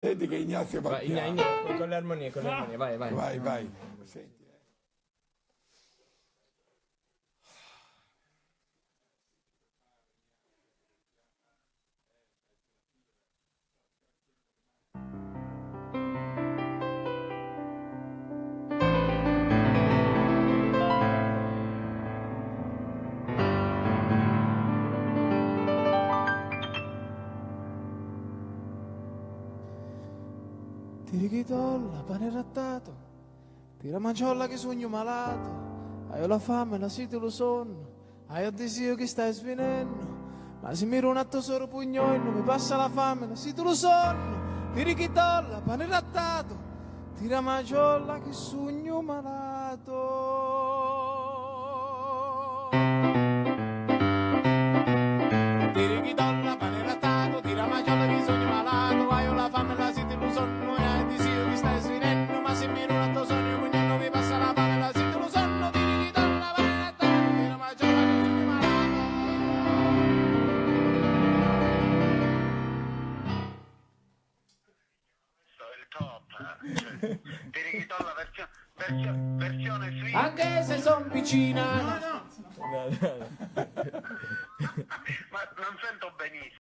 Senti che Ignazio va Vai, Igna- piano. Igna- con le armonie, con le armonie, vai, vai. Vai, vai. Senti, Tirichitolla, pane rattato, tira manciolla che sogno malato, hai la fame, la sete, lo sonno, hai il desiderio che stai svenendo, ma se miro un atto solo pugnolino, mi passa la fame, la sete, lo sonno, tirichitolla, pane rattato, tira manciolla che sogno malato. Top, eh. Cioè, Tirichitolla versione, versione, versione swing. Anche se son vicina. Ma non sento benissimo.